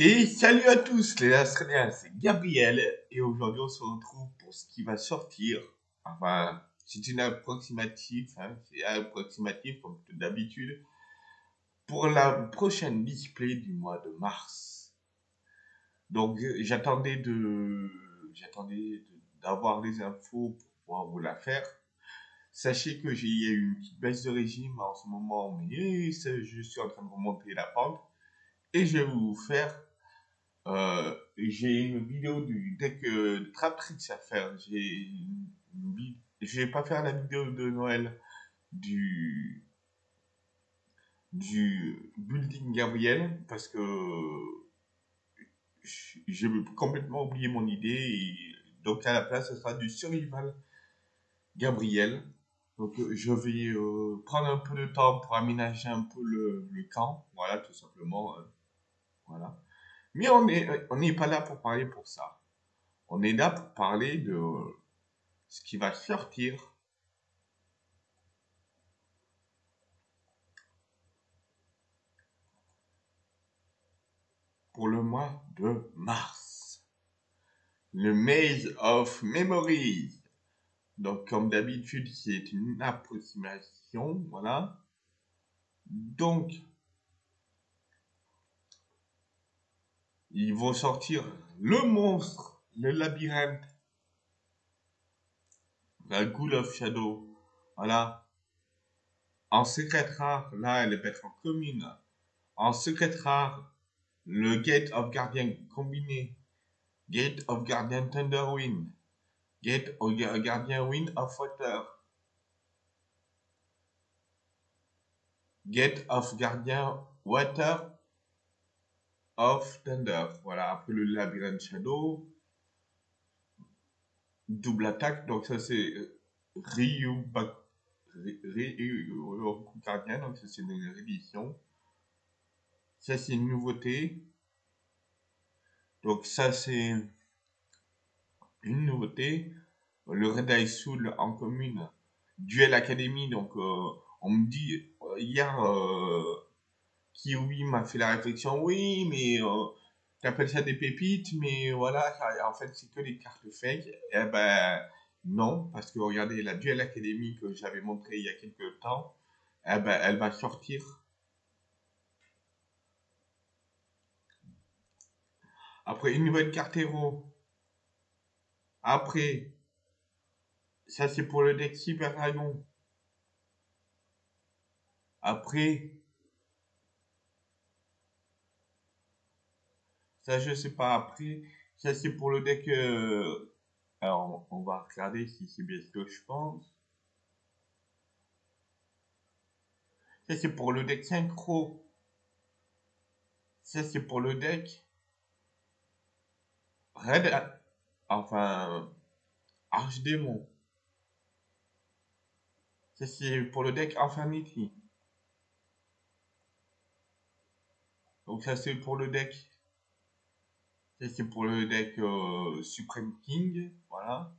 Et salut à tous les Australiens, c'est Gabriel et aujourd'hui on se retrouve pour ce qui va sortir. Enfin, c'est une approximative, hein, c'est approximatif comme d'habitude pour la prochaine display du mois de mars. Donc j'attendais de j'attendais d'avoir les infos pour pouvoir vous la faire. Sachez que j'ai eu une petite baisse de régime en ce moment, mais je suis en train de remonter la pente et je vais vous faire euh, j'ai une vidéo du deck euh, de à faire. Je vais pas faire la vidéo de Noël du building Gabriel parce que j'ai complètement oublié mon idée et donc à la place ce sera du survival Gabriel. Donc je vais euh, prendre un peu de temps pour aménager un peu le camp. Voilà tout simplement voilà mais on n'est on pas là pour parler pour ça. On est là pour parler de ce qui va sortir pour le mois de mars. Le Maze of Memories. Donc, comme d'habitude, c'est une approximation, voilà. Donc, Ils vont sortir le monstre, le labyrinthe, la Ghoul of Shadow. Voilà. En secret rare, là, elle est être en commune. En secret rare, le Gate of Guardian combiné. Gate of Guardian Thunderwind. Gate of Guardian Wind of Water. Gate of Guardian Water of Thunder. Voilà, après le Labyrinthe Shadow. Double attaque, donc ça c'est euh, Ryu Gardien, donc ça c'est une réédition. Ça c'est une nouveauté. Donc ça c'est une nouveauté. Le Red Eye Soul en commune. Duel Academy, donc euh, on me dit euh, hier qui, oui, m'a fait la réflexion, oui, mais euh, tu appelles ça des pépites, mais voilà, en fait, c'est que des cartes fake. Eh ben, non, parce que regardez, la Duel Academy que j'avais montré il y a quelques temps, eh ben, elle va sortir. Après, une nouvelle carte héros. Après, ça c'est pour le deck Cyber Dragon. Après, Ça, je sais pas. Après, ça, c'est pour le deck. Euh, alors, on va regarder si c'est bien ce que je pense. Ça, c'est pour le deck synchro. Ça, c'est pour le deck. Red. Enfin. Archdémon. Ça, c'est pour le deck Infinity. Donc, ça, c'est pour le deck c'est pour le deck euh, Supreme King, voilà.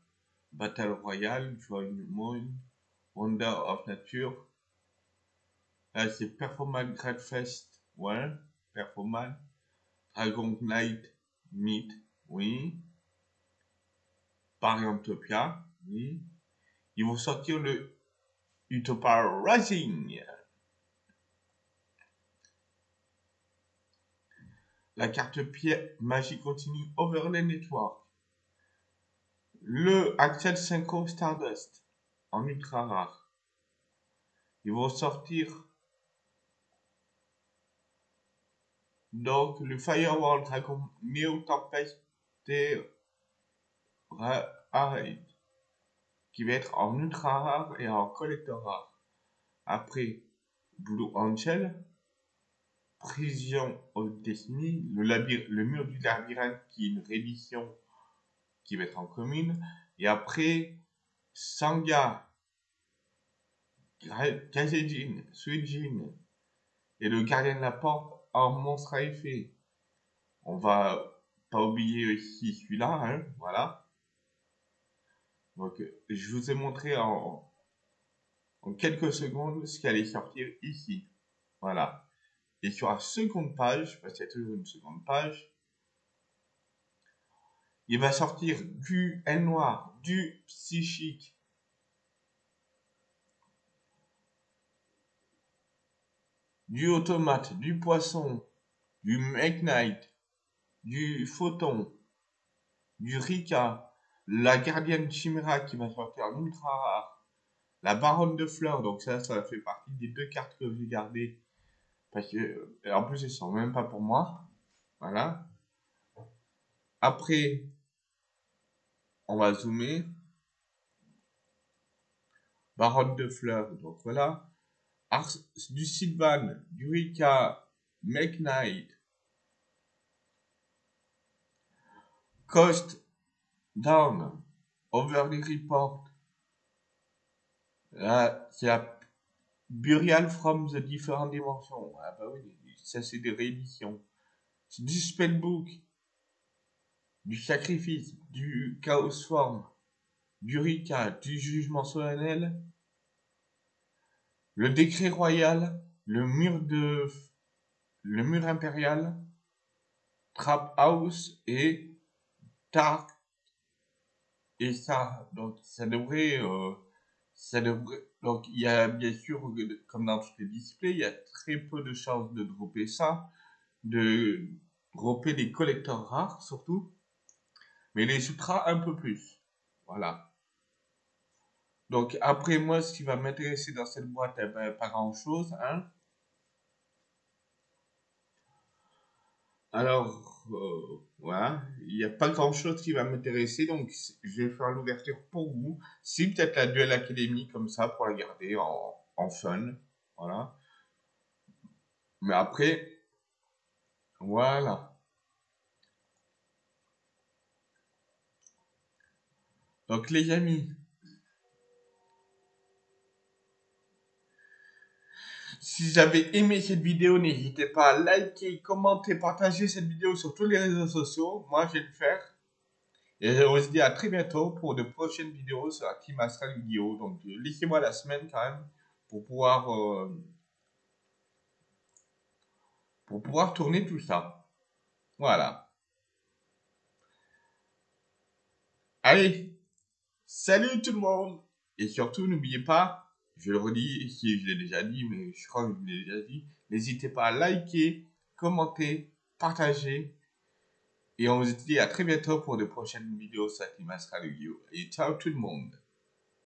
Battle Royale, Joy Moon, Wonder of Nature. Là, c'est Performance Great Fest, ouais, Performance. Dragon Knight, Myth, oui. Pariantopia, oui. Ils vont sortir le Utopia Rising. La carte pied magie continue Overlay Network, le Axel 5 Stardust en ultra rare. Ils vont sortir donc le Firewall Dragon Neo Tempest qui va être en ultra rare et en collector rare. Après Blue Angel, Prison of Destiny, le, le mur du labyrinthe qui est une réédition qui va être en commune, et après Sanga, Kazejin, Suijin et le gardien de la porte en monstre à effet. On va pas oublier aussi celui-là, hein, voilà. Donc, je vous ai montré en, en quelques secondes ce qui allait sortir ici. Voilà. Et sur la seconde page, parce qu'il y a toujours une seconde page, il va sortir du N noir, du psychique, du automate, du poisson, du Knight, du photon, du Rika, la gardienne chimera qui va sortir en ultra rare, la baronne de fleurs, donc ça, ça fait partie des deux cartes que j'ai gardées, parce que, euh, en plus, elles sont même pas pour moi, voilà. Après, on va zoomer, baronne de fleurs, donc voilà, du Sylvan, du Rika, Make Night, Cost Down, Overly Report, là, c'est la Burial from the Different Dimensions. Ah bah oui, ça c'est des rééditions. Du Spellbook, du Sacrifice, du Chaos Form, du Rika, du Jugement Solennel, le décret royal, le mur de le mur impérial, Trap House et Dark et ça donc ça devrait euh, ça devrait donc il y a bien sûr comme dans tous les displays il y a très peu de chances de dropper ça de dropper des collecteurs rares surtout mais les ultras un peu plus voilà donc après moi, ce qui va m'intéresser dans cette boîte, eh ben, pas grand chose. Hein. Alors, euh, voilà, il n'y a pas grand chose qui va m'intéresser, donc je vais faire l'ouverture pour vous. Si peut-être la Duel Academy comme ça pour la garder en, en fun, voilà. Mais après, voilà. Donc les amis, Si vous avez aimé cette vidéo, n'hésitez pas à liker, commenter, partager cette vidéo sur tous les réseaux sociaux. Moi, je vais le faire. Et je vous dis à très bientôt pour de prochaines vidéos sur la Team Astral Vidéo. Donc, laissez-moi la semaine quand même pour pouvoir, euh, pour pouvoir tourner tout ça. Voilà. Allez, salut tout le monde. Et surtout, n'oubliez pas, je le redis, si je l'ai déjà dit, mais je crois que je l'ai déjà dit, n'hésitez pas à liker, commenter, partager. Et on se dit à très bientôt pour de prochaines vidéos sur Astral Et ciao tout le monde